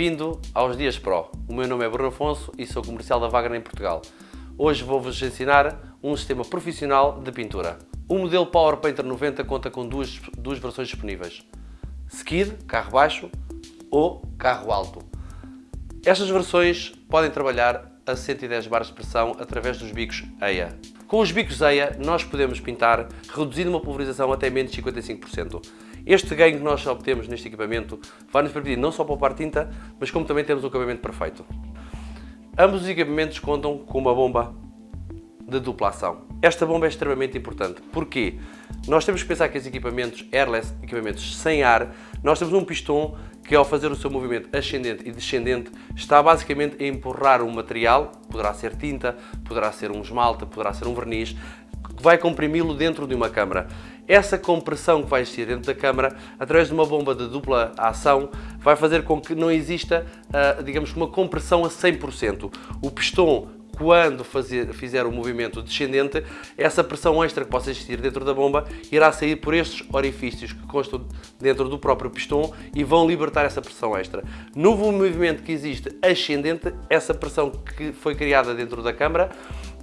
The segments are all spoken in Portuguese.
Bem-vindo aos Dias Pro. O meu nome é Bruno Afonso e sou comercial da Wagner em Portugal. Hoje vou-vos ensinar um sistema profissional de pintura. O modelo Power Painter 90 conta com duas, duas versões disponíveis. Skid, carro baixo, ou carro alto. Estas versões podem trabalhar a 110 bares de pressão através dos bicos EIA. Com os bicos EIA nós podemos pintar reduzindo uma pulverização até menos de 55%. Este ganho que nós obtemos neste equipamento vai nos permitir não só poupar tinta, mas como também temos um acabamento perfeito. Ambos os equipamentos contam com uma bomba de dupla ação. Esta bomba é extremamente importante. Porquê? Nós temos que pensar que os equipamentos airless, equipamentos sem ar, nós temos um pistão que ao fazer o seu movimento ascendente e descendente está basicamente a empurrar um material, poderá ser tinta, poderá ser um esmalte, poderá ser um verniz, que vai comprimi-lo dentro de uma câmara. Essa compressão que vai existir dentro da câmara, através de uma bomba de dupla ação, vai fazer com que não exista, ah, digamos, uma compressão a 100%. O pistão quando fazer, fizer o movimento descendente, essa pressão extra que possa existir dentro da bomba irá sair por estes orifícios que constam dentro do próprio pistão e vão libertar essa pressão extra. No movimento que existe ascendente, essa pressão que foi criada dentro da câmara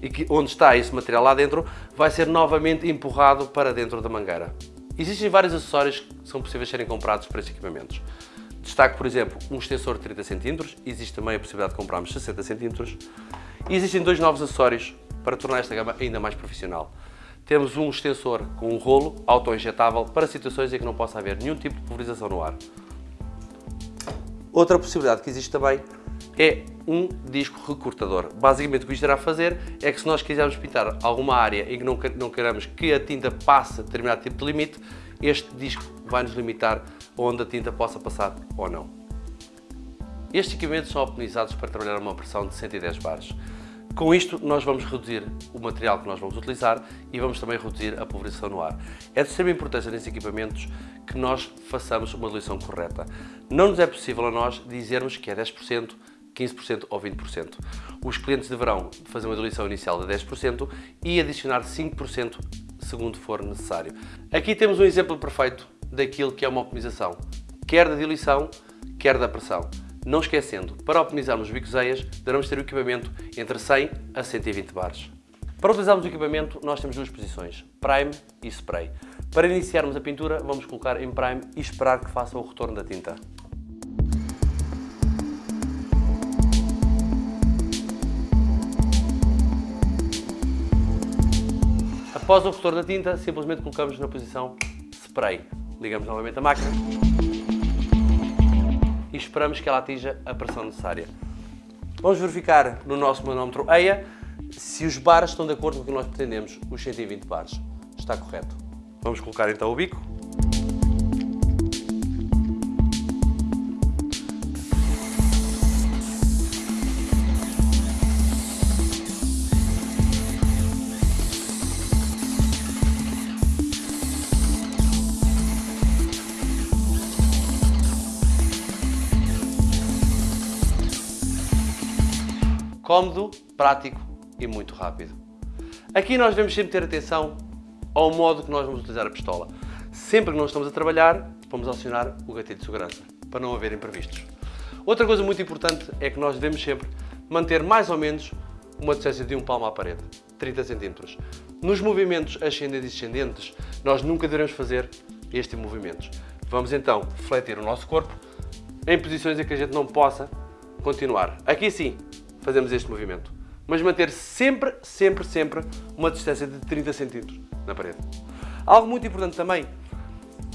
e que, onde está esse material lá dentro, vai ser novamente empurrado para dentro da mangueira. Existem vários acessórios que são possíveis serem comprados para estes equipamentos. Destaco, por exemplo, um extensor de 30 cm, existe também a possibilidade de comprarmos 60 cm. E existem dois novos acessórios para tornar esta gama ainda mais profissional. Temos um extensor com um rolo auto-injetável para situações em que não possa haver nenhum tipo de pulverização no ar. Outra possibilidade que existe também é um disco recortador. Basicamente o que isto irá fazer é que se nós quisermos pintar alguma área em que não queiramos que a tinta passe determinado tipo de limite, este disco vai nos limitar onde a tinta possa passar ou não. Estes equipamentos são optimizados para trabalhar uma pressão de 110 bares. Com isto, nós vamos reduzir o material que nós vamos utilizar e vamos também reduzir a pulverização no ar. É de extrema importância nesses equipamentos que nós façamos uma diluição correta. Não nos é possível a nós dizermos que é 10%, 15% ou 20%. Os clientes deverão fazer uma diluição inicial de 10% e adicionar 5% segundo for necessário. Aqui temos um exemplo perfeito daquilo que é uma optimização, quer da diluição, quer da pressão. Não esquecendo, para optimizarmos bicos EIAs, devemos ter o equipamento entre 100 a 120 bares. Para utilizarmos o equipamento, nós temos duas posições, Prime e Spray. Para iniciarmos a pintura, vamos colocar em Prime e esperar que faça o retorno da tinta. Após o retorno da tinta, simplesmente colocamos na posição Spray. Ligamos novamente a máquina e esperamos que ela atinja a pressão necessária. Vamos verificar no nosso manómetro EIA se os bares estão de acordo com o que nós pretendemos, os 120 bares. Está correto. Vamos colocar então o bico. Cómodo, prático e muito rápido. Aqui nós devemos sempre ter atenção ao modo que nós vamos utilizar a pistola. Sempre que nós estamos a trabalhar, vamos acionar o gatilho de segurança, para não haver imprevistos. Outra coisa muito importante é que nós devemos sempre manter mais ou menos uma distância de um palmo à parede, 30 cm. Nos movimentos ascendentes e descendentes, nós nunca devemos fazer estes movimentos. Vamos então fletir o nosso corpo em posições em que a gente não possa continuar. Aqui sim, fazemos este movimento. Mas manter sempre, sempre, sempre uma distância de 30 cm na parede. Algo muito importante também,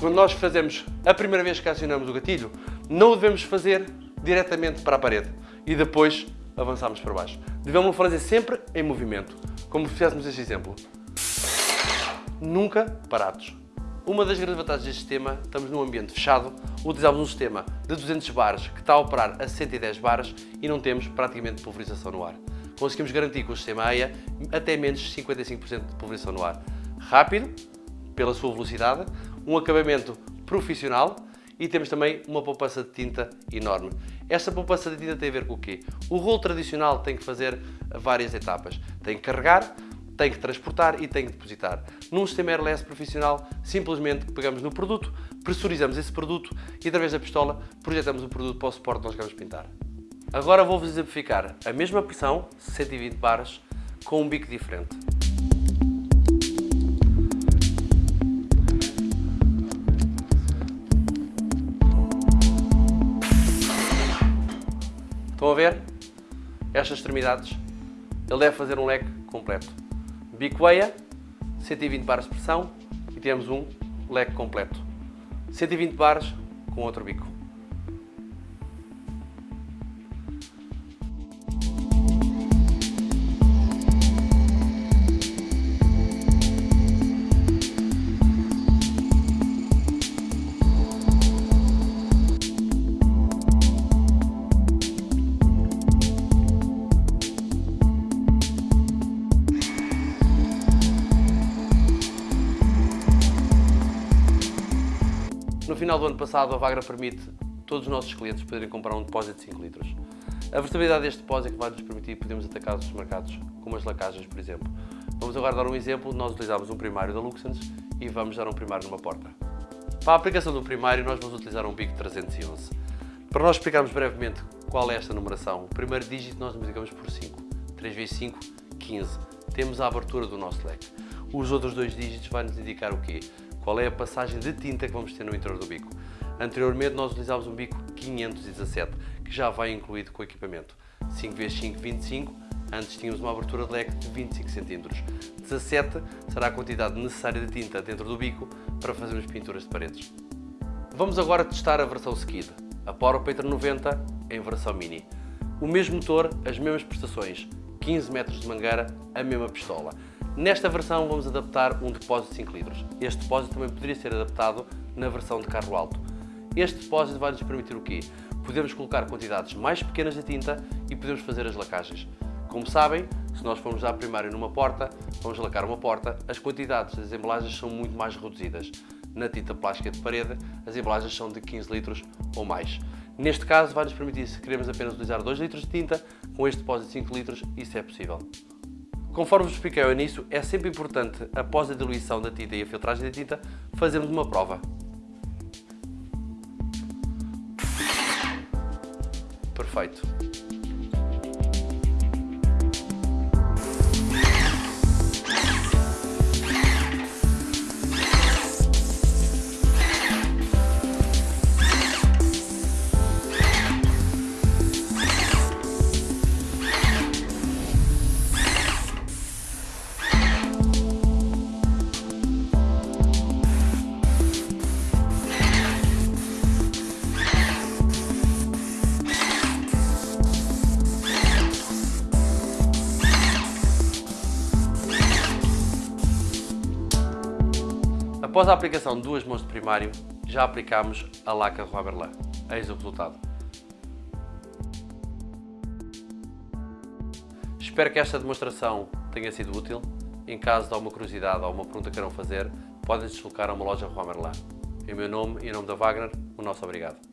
quando nós fazemos a primeira vez que acionamos o gatilho, não o devemos fazer diretamente para a parede e depois avançamos para baixo. Devemos fazer sempre em movimento, como fizéssemos este exemplo. Nunca parados. Uma das grandes vantagens deste sistema, estamos num ambiente fechado, utilizamos um sistema de 200 bares que está a operar a 110 bares e não temos praticamente pulverização no ar. Conseguimos garantir com o sistema AIA até menos 55% de pulverização no ar. Rápido, pela sua velocidade, um acabamento profissional e temos também uma poupança de tinta enorme. Esta poupança de tinta tem a ver com o quê? O rolo tradicional tem que fazer várias etapas. Tem que carregar, tem que transportar e tem que depositar. Num sistema airless profissional, simplesmente pegamos no produto, pressurizamos esse produto e através da pistola projetamos o produto para o suporte que nós queremos pintar. Agora vou-vos exemplificar a mesma pressão, 120 bares, com um bico diferente. Estão a ver? Estas extremidades. Ele deve fazer um leque completo. Bico EIA, 120 bares de pressão e temos um leque completo. 120 bares com outro bico. Final do ano passado, a Vagra permite todos os nossos clientes poderem comprar um depósito de 5 litros. A versatilidade deste depósito vai nos permitir podermos atacar os mercados, como as lacagens, por exemplo. Vamos agora dar um exemplo. Nós utilizamos um primário da Luxens e vamos dar um primário numa porta. Para a aplicação do primário, nós vamos utilizar um bico 311. Para nós explicarmos brevemente qual é esta numeração, o primeiro dígito nós multiplicamos por 5. 3 vezes 5, 15. Temos a abertura do nosso leque. Os outros dois dígitos vão nos indicar o quê? Qual é a passagem de tinta que vamos ter no interior do bico. Anteriormente nós utilizávamos um bico 517, que já vai incluído com o equipamento. 5x5, 25, antes tínhamos uma abertura de leque de 25 cm. 17 será a quantidade necessária de tinta dentro do bico para fazermos pinturas de paredes. Vamos agora testar a versão Skid, a Power Painter 90 em versão Mini. O mesmo motor, as mesmas prestações, 15 metros de mangueira, a mesma pistola. Nesta versão vamos adaptar um depósito de 5 litros. Este depósito também poderia ser adaptado na versão de carro alto. Este depósito vai nos permitir o quê? Podemos colocar quantidades mais pequenas de tinta e podemos fazer as lacagens. Como sabem, se nós formos dar primário numa porta, vamos lacar uma porta, as quantidades das embalagens são muito mais reduzidas. Na tinta plástica de parede, as embalagens são de 15 litros ou mais. Neste caso, vai nos permitir, se queremos apenas utilizar 2 litros de tinta, com este depósito de 5 litros, isso é possível. Conforme vos expliquei ao início, é sempre importante, após a diluição da tinta e a filtragem da tinta, fazermos uma prova. Perfeito. Após a aplicação de duas mãos de primário, já aplicámos a laca Roberlan. Eis o resultado. Espero que esta demonstração tenha sido útil. Em caso de alguma curiosidade ou alguma pergunta que queiram fazer, podem deslocar a uma loja Romerlan. Em meu nome e em nome da Wagner, o nosso obrigado.